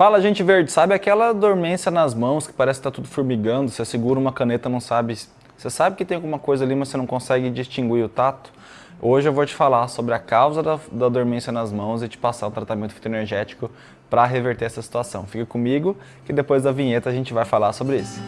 Fala, gente verde, sabe aquela dormência nas mãos que parece que está tudo formigando, você segura uma caneta não sabe... Você sabe que tem alguma coisa ali, mas você não consegue distinguir o tato? Hoje eu vou te falar sobre a causa da, da dormência nas mãos e te passar o tratamento fitoenergético para reverter essa situação. Fica comigo que depois da vinheta a gente vai falar sobre isso.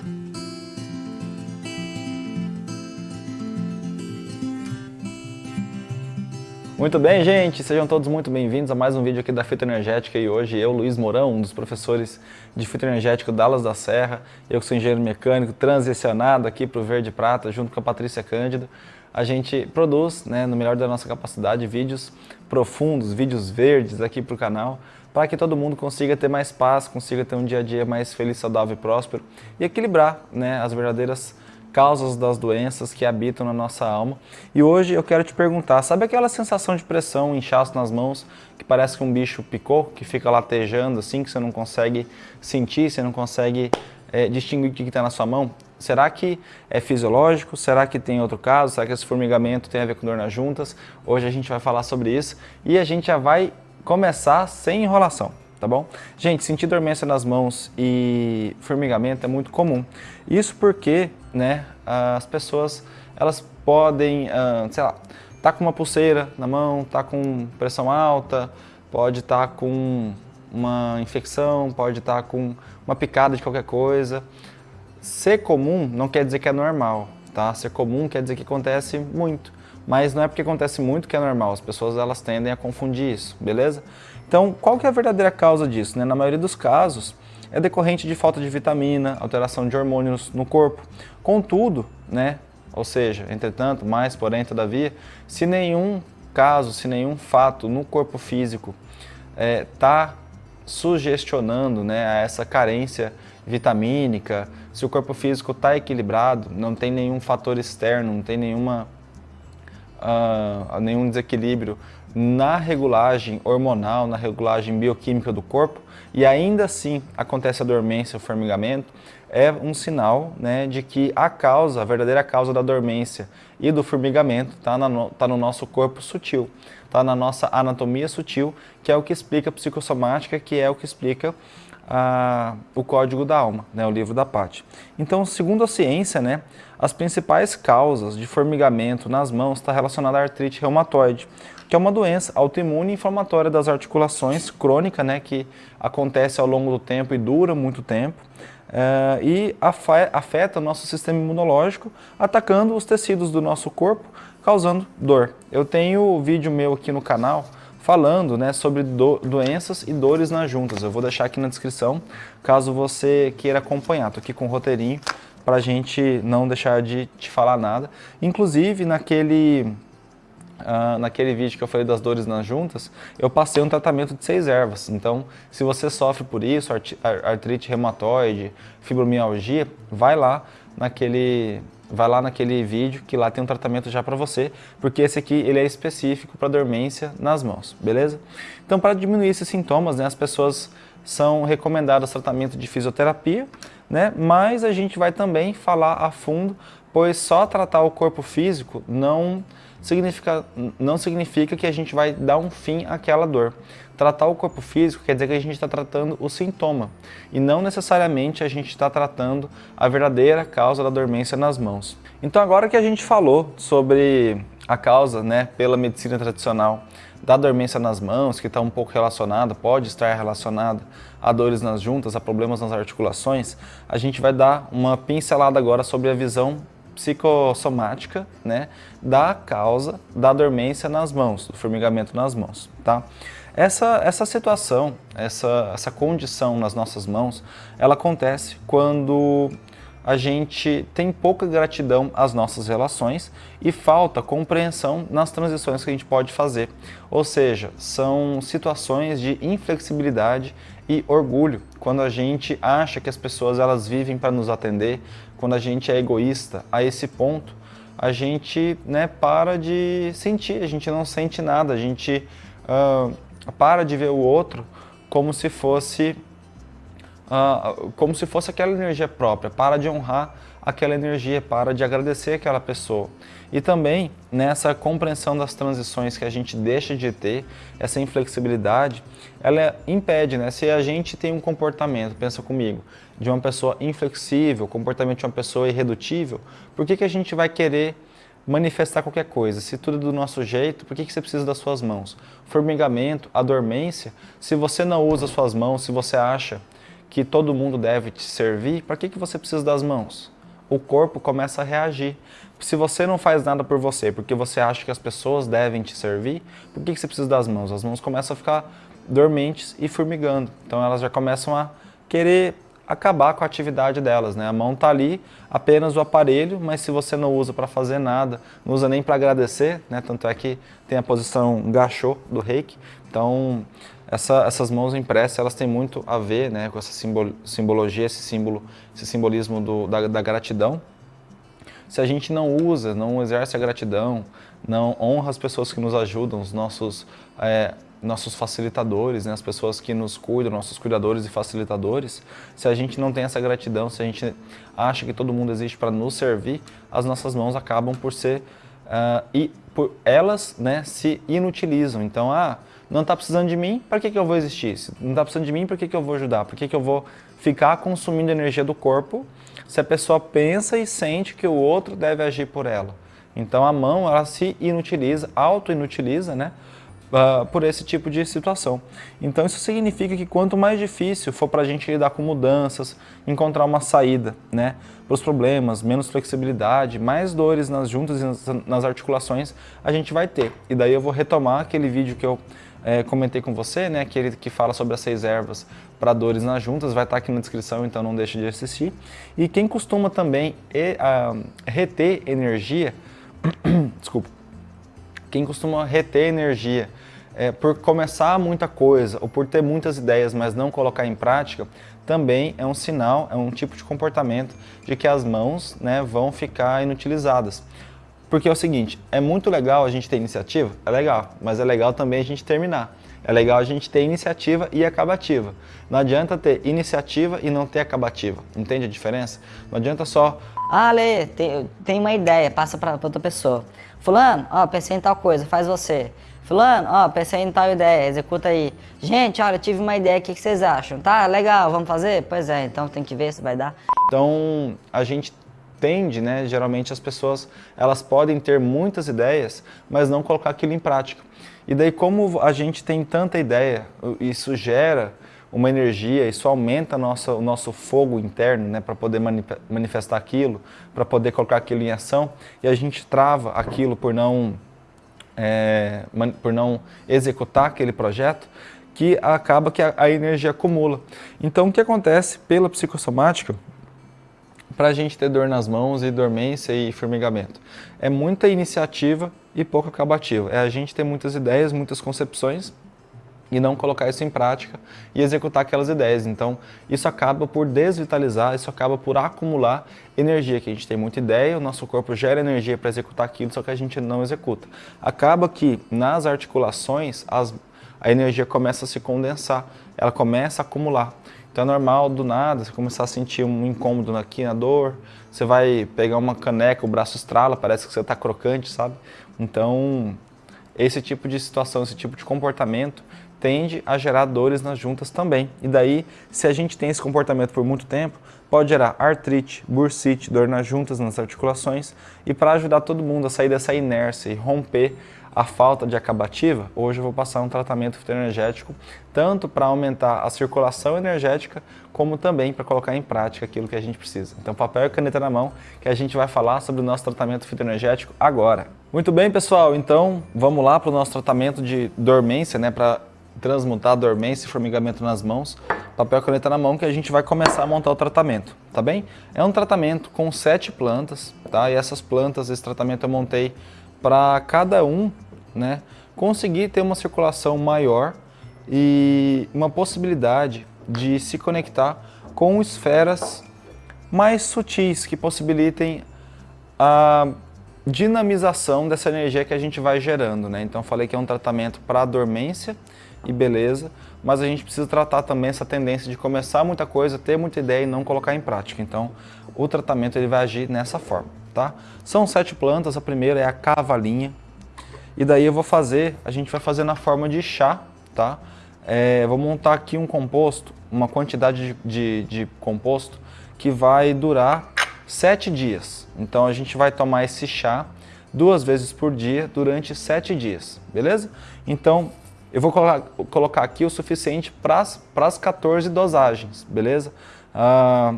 Muito bem, gente, sejam todos muito bem-vindos a mais um vídeo aqui da Fitoenergética e hoje eu, Luiz Mourão, um dos professores de Fitoenergético Dallas da Serra, eu que sou engenheiro mecânico, transicionado aqui para o Verde Prata, junto com a Patrícia Cândido, a gente produz, né, no melhor da nossa capacidade, vídeos profundos, vídeos verdes aqui para o canal, para que todo mundo consiga ter mais paz, consiga ter um dia a dia mais feliz, saudável e próspero e equilibrar né, as verdadeiras causas das doenças que habitam na nossa alma. E hoje eu quero te perguntar, sabe aquela sensação de pressão, inchaço nas mãos, que parece que um bicho picou, que fica latejando assim, que você não consegue sentir, você não consegue é, distinguir o que está na sua mão? Será que é fisiológico? Será que tem outro caso? Será que esse formigamento tem a ver com dor nas juntas? Hoje a gente vai falar sobre isso e a gente já vai começar sem enrolação tá bom? Gente, sentir dormência nas mãos e formigamento é muito comum. Isso porque, né, as pessoas, elas podem, uh, sei lá, tá com uma pulseira na mão, tá com pressão alta, pode estar tá com uma infecção, pode estar tá com uma picada de qualquer coisa. Ser comum não quer dizer que é normal, tá? Ser comum quer dizer que acontece muito. Mas não é porque acontece muito que é normal, as pessoas elas tendem a confundir isso, beleza? Então, qual que é a verdadeira causa disso? Né? Na maioria dos casos, é decorrente de falta de vitamina, alteração de hormônios no corpo. Contudo, né, ou seja, entretanto, mais porém, todavia, se nenhum caso, se nenhum fato no corpo físico está é, tá sugestionando né, essa carência vitamínica, se o corpo físico está equilibrado, não tem nenhum fator externo, não tem nenhuma, uh, nenhum desequilíbrio na regulagem hormonal, na regulagem bioquímica do corpo, e ainda assim acontece a dormência, o formigamento, é um sinal né, de que a causa, a verdadeira causa da dormência e do formigamento está no, tá no nosso corpo sutil, está na nossa anatomia sutil, que é o que explica a psicossomática, que é o que explica a, o Código da Alma, né, o livro da Patti. Então, segundo a ciência, né, as principais causas de formigamento nas mãos está relacionada à artrite reumatoide, que é uma doença autoimune inflamatória das articulações crônica, né, que acontece ao longo do tempo e dura muito tempo, é, e afeta o nosso sistema imunológico, atacando os tecidos do nosso corpo, causando dor. Eu tenho vídeo meu aqui no canal falando né, sobre do, doenças e dores nas juntas. Eu vou deixar aqui na descrição, caso você queira acompanhar. Estou aqui com o roteirinho para a gente não deixar de te falar nada. Inclusive, naquele, uh, naquele vídeo que eu falei das dores nas juntas, eu passei um tratamento de seis ervas. Então, se você sofre por isso, artrite reumatoide, fibromialgia, vai lá naquele vai lá naquele vídeo que lá tem um tratamento já para você, porque esse aqui ele é específico para dormência nas mãos, beleza? Então para diminuir esses sintomas, né, as pessoas são recomendadas tratamento de fisioterapia, né, mas a gente vai também falar a fundo, pois só tratar o corpo físico não significa, não significa que a gente vai dar um fim àquela dor. Tratar o corpo físico quer dizer que a gente está tratando o sintoma e não necessariamente a gente está tratando a verdadeira causa da dormência nas mãos. Então agora que a gente falou sobre a causa né, pela medicina tradicional da dormência nas mãos, que está um pouco relacionada, pode estar relacionada a dores nas juntas, a problemas nas articulações, a gente vai dar uma pincelada agora sobre a visão psicossomática né, da causa da dormência nas mãos, do formigamento nas mãos. Tá? Essa, essa situação, essa, essa condição nas nossas mãos, ela acontece quando a gente tem pouca gratidão às nossas relações e falta compreensão nas transições que a gente pode fazer. Ou seja, são situações de inflexibilidade e orgulho, quando a gente acha que as pessoas elas vivem para nos atender, quando a gente é egoísta a esse ponto, a gente né, para de sentir, a gente não sente nada, a gente uh, para de ver o outro como se fosse uh, como se fosse aquela energia própria, para de honrar aquela energia, para de agradecer aquela pessoa. E também nessa compreensão das transições que a gente deixa de ter, essa inflexibilidade, ela impede, né? Se a gente tem um comportamento, pensa comigo, de uma pessoa inflexível, comportamento de uma pessoa irredutível, por que, que a gente vai querer manifestar qualquer coisa? Se tudo é do nosso jeito, por que, que você precisa das suas mãos? Formigamento, a dormência, se você não usa suas mãos, se você acha que todo mundo deve te servir, para que, que você precisa das mãos? O corpo começa a reagir. Se você não faz nada por você, porque você acha que as pessoas devem te servir, por que, que você precisa das mãos? As mãos começam a ficar dormentes e formigando. Então elas já começam a querer acabar com a atividade delas. Né? A mão está ali, apenas o aparelho, mas se você não usa para fazer nada, não usa nem para agradecer, né? tanto é que tem a posição gachô do reiki, então essa, essas mãos impressas, elas têm muito a ver né, com essa simbologia, esse símbolo, esse simbolismo do, da, da gratidão. Se a gente não usa, não exerce a gratidão, não honra as pessoas que nos ajudam, os nossos, é, nossos facilitadores, né, as pessoas que nos cuidam, nossos cuidadores e facilitadores, se a gente não tem essa gratidão, se a gente acha que todo mundo existe para nos servir, as nossas mãos acabam por ser, uh, e por, elas né, se inutilizam. Então, ah, não está precisando de mim, para que, que eu vou existir? Se não está precisando de mim, para que, que eu vou ajudar? Por que, que eu vou ficar consumindo energia do corpo se a pessoa pensa e sente que o outro deve agir por ela? Então a mão, ela se inutiliza, auto-inutiliza, né? Uh, por esse tipo de situação. Então isso significa que quanto mais difícil for para a gente lidar com mudanças, encontrar uma saída né, para os problemas, menos flexibilidade, mais dores nas juntas e nas, nas articulações a gente vai ter. E daí eu vou retomar aquele vídeo que eu é, comentei com você, né, aquele que fala sobre as seis ervas para dores nas juntas, vai estar aqui na descrição, então não deixe de assistir. E quem costuma também e, a, reter energia, desculpa, quem costuma reter energia é, por começar muita coisa ou por ter muitas ideias, mas não colocar em prática, também é um sinal, é um tipo de comportamento de que as mãos né, vão ficar inutilizadas. Porque é o seguinte, é muito legal a gente ter iniciativa? É legal, mas é legal também a gente terminar. É legal a gente ter iniciativa e acabativa. Não adianta ter iniciativa e não ter acabativa. Entende a diferença? Não adianta só... Ah, Lê, tem, tem uma ideia, passa para outra pessoa. Fulano, ó, pensei em tal coisa, faz você. Fulano, ó, pensei em tal ideia, executa aí. Gente, olha, tive uma ideia, o que, que vocês acham? Tá, legal, vamos fazer? Pois é, então tem que ver se vai dar. Então, a gente tende, né, geralmente as pessoas, elas podem ter muitas ideias, mas não colocar aquilo em prática. E daí como a gente tem tanta ideia, isso gera uma energia, isso aumenta nossa, o nosso fogo interno, né, para poder manifestar aquilo, para poder colocar aquilo em ação, e a gente trava aquilo por não, é, por não executar aquele projeto, que acaba que a, a energia acumula. Então o que acontece pela psicossomática, para a gente ter dor nas mãos e dormência e formigamento. É muita iniciativa e pouco acabativa. É a gente ter muitas ideias, muitas concepções e não colocar isso em prática e executar aquelas ideias. Então, isso acaba por desvitalizar, isso acaba por acumular energia, que a gente tem muita ideia, o nosso corpo gera energia para executar aquilo, só que a gente não executa. Acaba que nas articulações as, a energia começa a se condensar, ela começa a acumular. Então é normal, do nada, você começar a sentir um incômodo aqui na dor, você vai pegar uma caneca, o braço estrala, parece que você está crocante, sabe? Então, esse tipo de situação, esse tipo de comportamento tende a gerar dores nas juntas também. E daí, se a gente tem esse comportamento por muito tempo, pode gerar artrite, bursite, dor nas juntas, nas articulações. E para ajudar todo mundo a sair dessa inércia e romper a falta de acabativa, hoje eu vou passar um tratamento fitoenergético tanto para aumentar a circulação energética, como também para colocar em prática aquilo que a gente precisa. Então papel e caneta na mão, que a gente vai falar sobre o nosso tratamento fitoenergético agora. Muito bem, pessoal, então vamos lá para o nosso tratamento de dormência, né, para transmutar dormência e formigamento nas mãos, papel e caneta na mão, que a gente vai começar a montar o tratamento, tá bem? É um tratamento com sete plantas, tá? E essas plantas, esse tratamento eu montei para cada um né, conseguir ter uma circulação maior e uma possibilidade de se conectar com esferas mais sutis que possibilitem a dinamização dessa energia que a gente vai gerando. Né? Então falei que é um tratamento para dormência e beleza, mas a gente precisa tratar também essa tendência de começar muita coisa, ter muita ideia e não colocar em prática. Então, o tratamento ele vai agir nessa forma, tá? São sete plantas, a primeira é a cavalinha, e daí eu vou fazer, a gente vai fazer na forma de chá, tá? É, vou montar aqui um composto, uma quantidade de, de, de composto que vai durar sete dias. Então a gente vai tomar esse chá duas vezes por dia durante sete dias, beleza? Então eu vou colocar, aqui o suficiente para as 14 dosagens, beleza? Ah,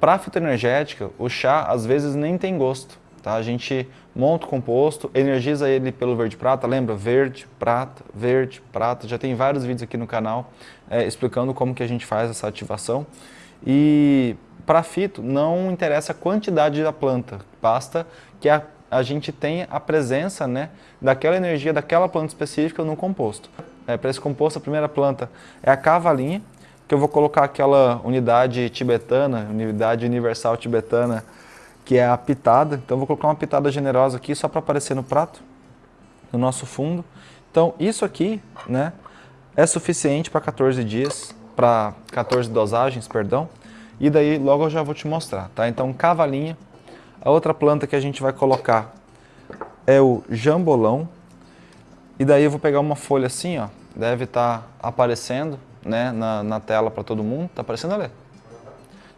para a fitoenergética, o chá às vezes nem tem gosto, tá? A gente monta o composto, energiza ele pelo verde-prata, lembra? Verde, prata, verde, prata, já tem vários vídeos aqui no canal é, explicando como que a gente faz essa ativação. E para fito, não interessa a quantidade da planta, basta que a, a gente tenha a presença né, daquela energia daquela planta específica no composto. É, para esse composto, a primeira planta é a cavalinha, que eu vou colocar aquela unidade tibetana, unidade universal tibetana, que é a pitada. Então, vou colocar uma pitada generosa aqui só para aparecer no prato, no nosso fundo. Então, isso aqui né, é suficiente para 14 dias, para 14 dosagens, perdão. E daí logo eu já vou te mostrar, tá? Então cavalinha. A outra planta que a gente vai colocar é o jambolão. E daí eu vou pegar uma folha assim, ó. Deve estar tá aparecendo né, na, na tela para todo mundo. Tá aparecendo ali?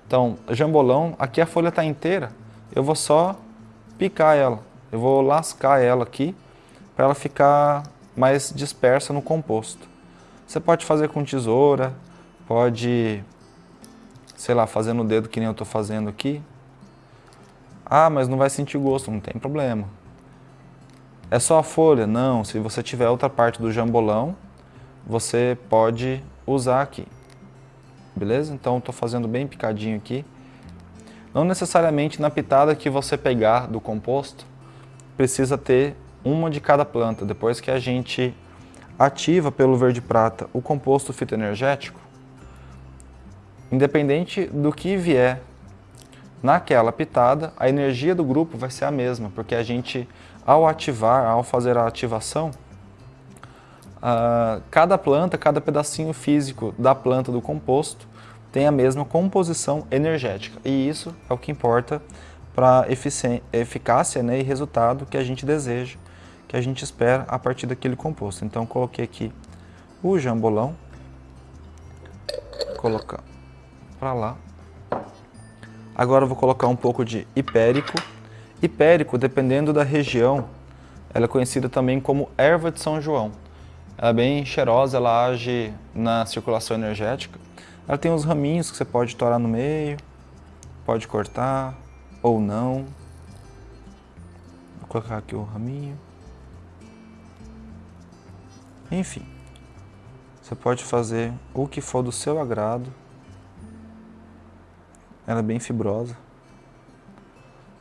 Então, jambolão. Aqui a folha está inteira. Eu vou só picar ela. Eu vou lascar ela aqui para ela ficar mais dispersa no composto. Você pode fazer com tesoura, pode sei lá, fazendo o dedo que nem eu estou fazendo aqui. Ah, mas não vai sentir gosto, não tem problema. É só a folha? Não, se você tiver outra parte do jambolão, você pode usar aqui. Beleza? Então estou fazendo bem picadinho aqui. Não necessariamente na pitada que você pegar do composto, precisa ter uma de cada planta. Depois que a gente ativa pelo verde prata o composto fitoenergético, Independente do que vier naquela pitada, a energia do grupo vai ser a mesma, porque a gente, ao ativar, ao fazer a ativação, uh, cada planta, cada pedacinho físico da planta do composto tem a mesma composição energética. E isso é o que importa para a eficácia né, e resultado que a gente deseja, que a gente espera a partir daquele composto. Então, coloquei aqui o jambolão, colocar para lá. Agora vou colocar um pouco de hipérico. Hipérico, dependendo da região, ela é conhecida também como erva de São João. Ela é bem cheirosa, ela age na circulação energética. Ela tem uns raminhos que você pode torar no meio, pode cortar ou não. Vou colocar aqui o raminho. Enfim, você pode fazer o que for do seu agrado. Ela é bem fibrosa.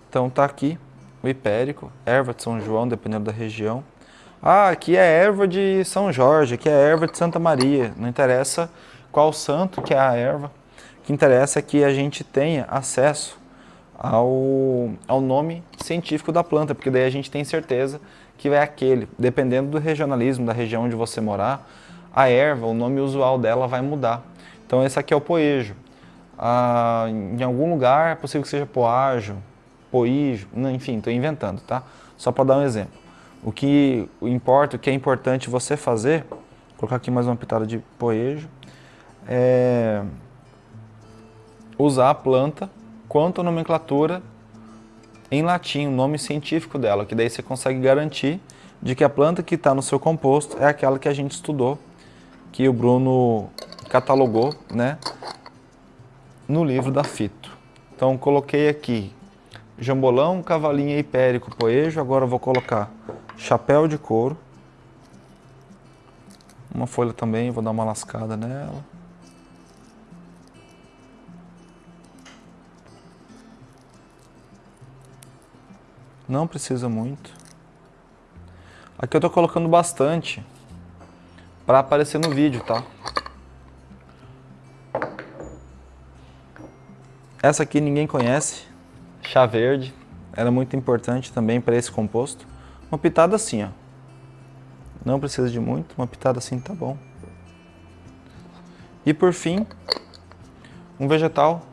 Então tá aqui o hipérico, erva de São João, dependendo da região. Ah, aqui é erva de São Jorge, aqui é erva de Santa Maria. Não interessa qual santo que é a erva. O que interessa é que a gente tenha acesso ao, ao nome científico da planta, porque daí a gente tem certeza que é aquele. Dependendo do regionalismo, da região onde você morar, a erva, o nome usual dela vai mudar. Então esse aqui é o poejo ah, em algum lugar, é possível que seja poágio, poígio, enfim, estou inventando, tá? Só para dar um exemplo. O que importa, o que é importante você fazer, vou colocar aqui mais uma pitada de poejo, é usar a planta quanto a nomenclatura em latim, o nome científico dela, que daí você consegue garantir de que a planta que está no seu composto é aquela que a gente estudou, que o Bruno catalogou, né? no livro da Fito. Então coloquei aqui jambolão, cavalinha hipérico, poejo. Agora vou colocar chapéu de couro. Uma folha também, vou dar uma lascada nela. Não precisa muito. Aqui eu estou colocando bastante para aparecer no vídeo, tá? Essa aqui ninguém conhece, chá verde, ela é muito importante também para esse composto. Uma pitada assim, ó. Não precisa de muito, uma pitada assim tá bom. E por fim, um vegetal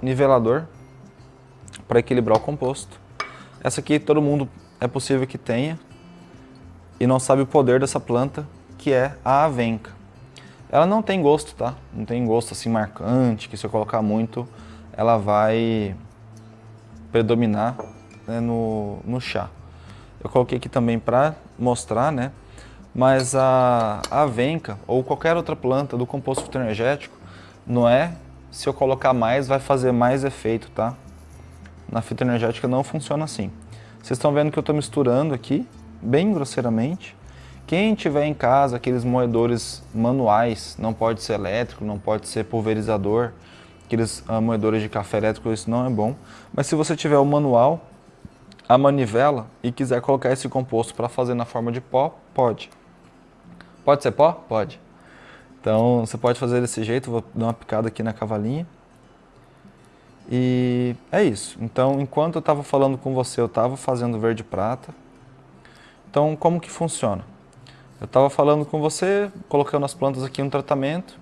nivelador para equilibrar o composto. Essa aqui todo mundo é possível que tenha e não sabe o poder dessa planta, que é a avenca. Ela não tem gosto, tá? Não tem gosto assim marcante, que se eu colocar muito, ela vai predominar né, no, no chá. Eu coloquei aqui também para mostrar, né? Mas a, a avenca ou qualquer outra planta do composto fitoenergético, não é se eu colocar mais vai fazer mais efeito, tá? Na fitoenergética não funciona assim. Vocês estão vendo que eu estou misturando aqui, bem grosseiramente. Quem tiver em casa aqueles moedores manuais, não pode ser elétrico, não pode ser pulverizador, aqueles uh, moedores de café elétrico, isso não é bom. Mas se você tiver o manual, a manivela e quiser colocar esse composto para fazer na forma de pó, pode. Pode ser pó? Pode. Então você pode fazer desse jeito, vou dar uma picada aqui na cavalinha. E é isso. Então, enquanto eu estava falando com você, eu estava fazendo verde prata. Então, como que funciona? Eu estava falando com você, colocando as plantas aqui no tratamento.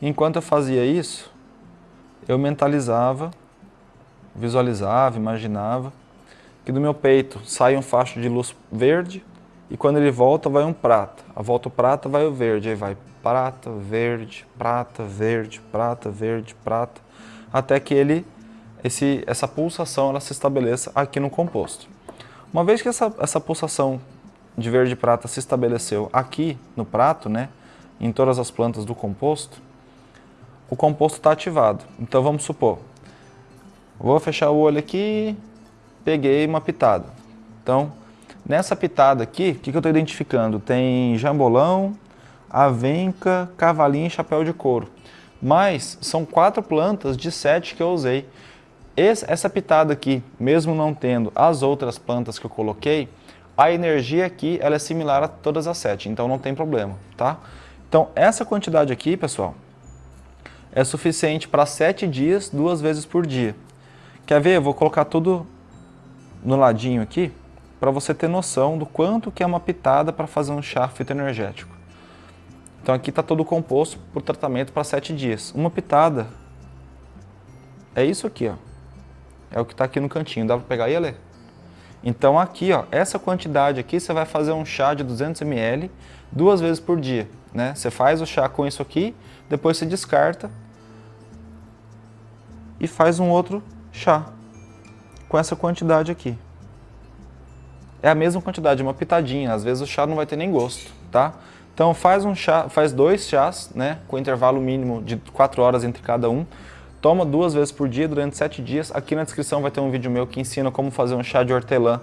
Enquanto eu fazia isso, eu mentalizava, visualizava, imaginava que do meu peito sai um facho de luz verde e quando ele volta vai um prata. A volta o prata vai o verde, aí vai prata, verde, prata, verde, prata, verde, prata, até que ele esse, essa pulsação ela se estabeleça aqui no composto. Uma vez que essa, essa pulsação de verde prata se estabeleceu aqui no prato, né, em todas as plantas do composto, o composto está ativado. Então vamos supor, vou fechar o olho aqui, peguei uma pitada. Então, nessa pitada aqui, o que, que eu estou identificando? Tem jambolão, avenca, cavalinho e chapéu de couro. Mas são quatro plantas de sete que eu usei. Esse, essa pitada aqui, mesmo não tendo as outras plantas que eu coloquei, a energia aqui ela é similar a todas as sete, então não tem problema, tá? Então essa quantidade aqui, pessoal, é suficiente para sete dias, duas vezes por dia. Quer ver? Eu vou colocar tudo no ladinho aqui, para você ter noção do quanto que é uma pitada para fazer um chá fitoenergético. Então aqui está todo composto por tratamento para sete dias. Uma pitada é isso aqui, ó. É o que está aqui no cantinho. Dá para pegar e ler? Então aqui, ó, essa quantidade aqui, você vai fazer um chá de 200 ml duas vezes por dia. Né? Você faz o chá com isso aqui, depois você descarta e faz um outro chá com essa quantidade aqui. É a mesma quantidade, uma pitadinha. Às vezes o chá não vai ter nem gosto, tá? Então faz um chá, faz dois chás, né, com intervalo mínimo de 4 horas entre cada um. Toma duas vezes por dia durante sete dias. Aqui na descrição vai ter um vídeo meu que ensina como fazer um chá de hortelã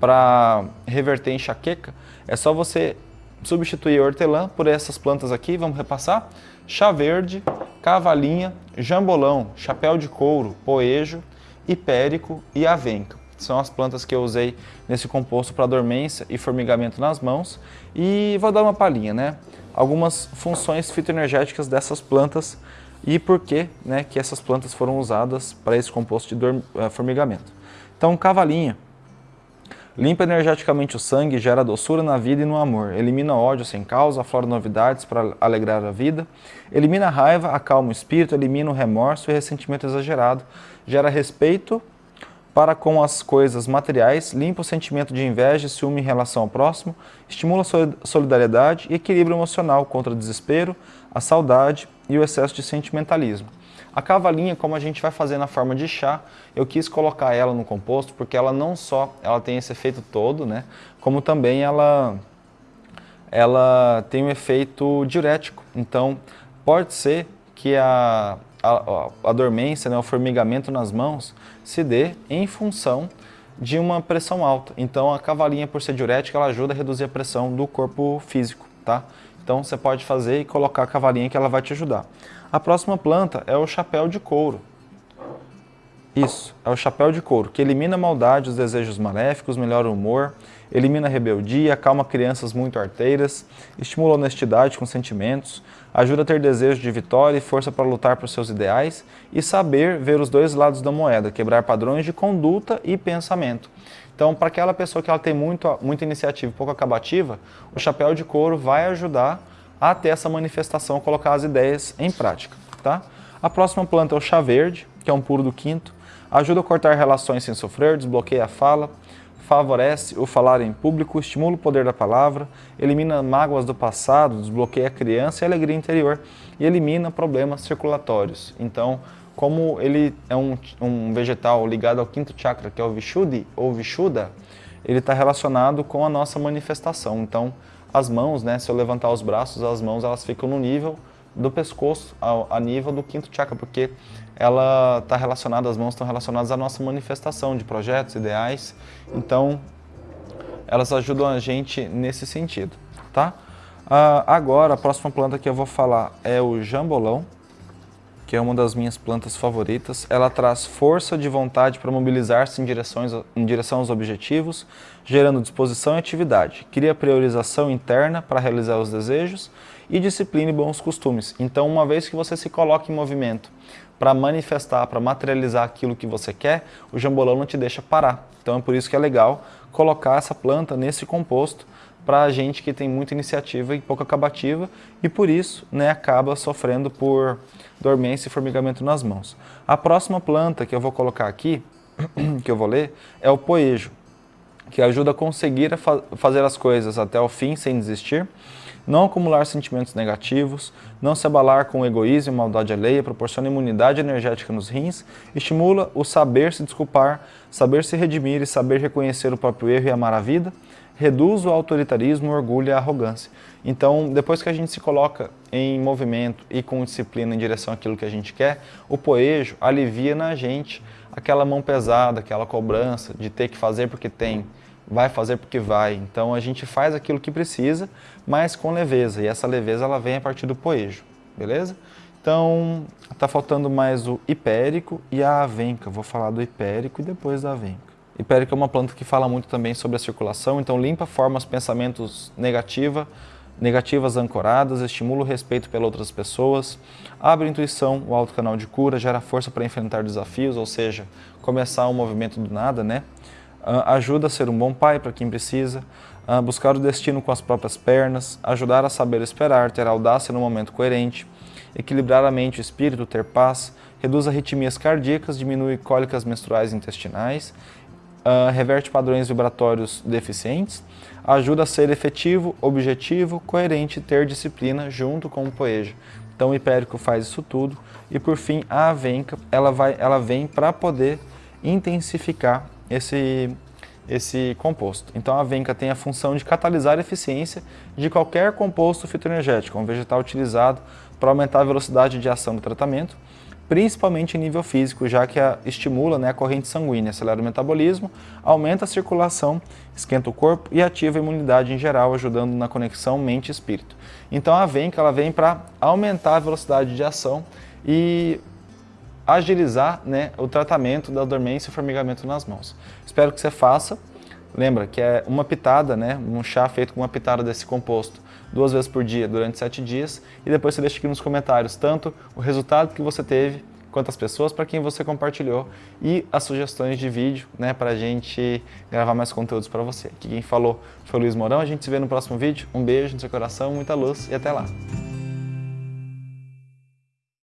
para reverter enxaqueca. É só você substituir a hortelã por essas plantas aqui, vamos repassar. Chá verde, cavalinha, jambolão, chapéu de couro, poejo, hipérico e avenca. São as plantas que eu usei nesse composto para dormência e formigamento nas mãos. E vou dar uma palhinha, né? Algumas funções fitoenergéticas dessas plantas e por que, né, que essas plantas foram usadas para esse composto de uh, formigamento. Então, cavalinha. Limpa energeticamente o sangue, gera doçura na vida e no amor. Elimina ódio sem causa, aflora novidades para alegrar a vida. Elimina a raiva, acalma o espírito, elimina o remorso e ressentimento exagerado. Gera respeito para com as coisas materiais, limpa o sentimento de inveja e ciúme em relação ao próximo, estimula a solidariedade e equilíbrio emocional contra o desespero, a saudade e o excesso de sentimentalismo. A cavalinha, como a gente vai fazer na forma de chá, eu quis colocar ela no composto porque ela não só ela tem esse efeito todo, né, como também ela, ela tem um efeito diurético. Então, pode ser que a, a, a dormência, né, o formigamento nas mãos, se dê em função de uma pressão alta. Então a cavalinha, por ser diurética, ela ajuda a reduzir a pressão do corpo físico, tá? Então você pode fazer e colocar a cavalinha que ela vai te ajudar. A próxima planta é o chapéu de couro. Isso, é o chapéu de couro, que elimina a maldade, os desejos maléficos, melhora o humor, elimina a rebeldia, acalma crianças muito arteiras, estimula a honestidade com sentimentos, ajuda a ter desejo de vitória e força para lutar por seus ideais e saber ver os dois lados da moeda, quebrar padrões de conduta e pensamento. Então, para aquela pessoa que ela tem muito, muita iniciativa e pouco acabativa, o chapéu de couro vai ajudar a ter essa manifestação, colocar as ideias em prática. Tá? A próxima planta é o chá verde, que é um puro do quinto, ajuda a cortar relações sem sofrer, desbloqueia a fala, favorece o falar em público, estimula o poder da palavra, elimina mágoas do passado, desbloqueia a criança e a alegria interior e elimina problemas circulatórios. Então, como ele é um, um vegetal ligado ao quinto chakra, que é o Vishuddhi ou Vishuddha, ele está relacionado com a nossa manifestação. Então, as mãos, né, se eu levantar os braços, as mãos elas ficam no nível do pescoço, ao, a nível do quinto chakra, porque ela está relacionada, as mãos estão relacionadas à nossa manifestação de projetos, ideais. Então, elas ajudam a gente nesse sentido, tá? Uh, agora, a próxima planta que eu vou falar é o jambolão que é uma das minhas plantas favoritas. Ela traz força de vontade para mobilizar-se em, em direção aos objetivos, gerando disposição e atividade. Cria priorização interna para realizar os desejos e disciplina e bons costumes. Então, uma vez que você se coloca em movimento para manifestar, para materializar aquilo que você quer, o jambolão não te deixa parar. Então, é por isso que é legal colocar essa planta nesse composto para gente que tem muita iniciativa e pouca acabativa e por isso né, acaba sofrendo por dormência e formigamento nas mãos. A próxima planta que eu vou colocar aqui, que eu vou ler, é o poejo, que ajuda a conseguir a fa fazer as coisas até o fim sem desistir, não acumular sentimentos negativos, não se abalar com egoísmo e maldade alheia, proporciona imunidade energética nos rins, estimula o saber se desculpar, saber se redimir e saber reconhecer o próprio erro e amar a vida, reduz o autoritarismo, o orgulho e a arrogância. Então, depois que a gente se coloca em movimento e com disciplina em direção àquilo que a gente quer, o poejo alivia na gente aquela mão pesada, aquela cobrança de ter que fazer porque tem, vai fazer porque vai. Então, a gente faz aquilo que precisa, mas com leveza, e essa leveza ela vem a partir do poejo, beleza? Então, está faltando mais o hipérico e a avenca. Vou falar do hipérico e depois da avenca. Hipérico é uma planta que fala muito também sobre a circulação, então limpa, forma os pensamentos negativa, negativas ancoradas, estimula o respeito pelas outras pessoas, abre intuição, o alto canal de cura, gera força para enfrentar desafios, ou seja, começar um movimento do nada, né? Uh, ajuda a ser um bom pai para quem precisa, buscar o destino com as próprias pernas, ajudar a saber esperar, ter audácia no momento coerente, equilibrar a mente e o espírito, ter paz, reduz arritmias cardíacas, diminui cólicas menstruais intestinais, uh, reverte padrões vibratórios deficientes, ajuda a ser efetivo, objetivo, coerente e ter disciplina junto com o poejo. Então o hipérico faz isso tudo e por fim a avenca, ela, vai, ela vem para poder intensificar esse, esse composto. Então a avenca tem a função de catalisar a eficiência de qualquer composto fitoenergético, um vegetal utilizado para aumentar a velocidade de ação do tratamento principalmente em nível físico, já que a, estimula né, a corrente sanguínea, acelera o metabolismo, aumenta a circulação, esquenta o corpo e ativa a imunidade em geral, ajudando na conexão mente-espírito. Então a VENC ela vem para aumentar a velocidade de ação e agilizar né, o tratamento da dormência e formigamento nas mãos. Espero que você faça. Lembra que é uma pitada, né, um chá feito com uma pitada desse composto duas vezes por dia durante sete dias e depois você deixa aqui nos comentários tanto o resultado que você teve, quantas pessoas para quem você compartilhou e as sugestões de vídeo né, para a gente gravar mais conteúdos para você. Aqui quem falou foi o Luiz Morão, a gente se vê no próximo vídeo. Um beijo no seu coração, muita luz e até lá!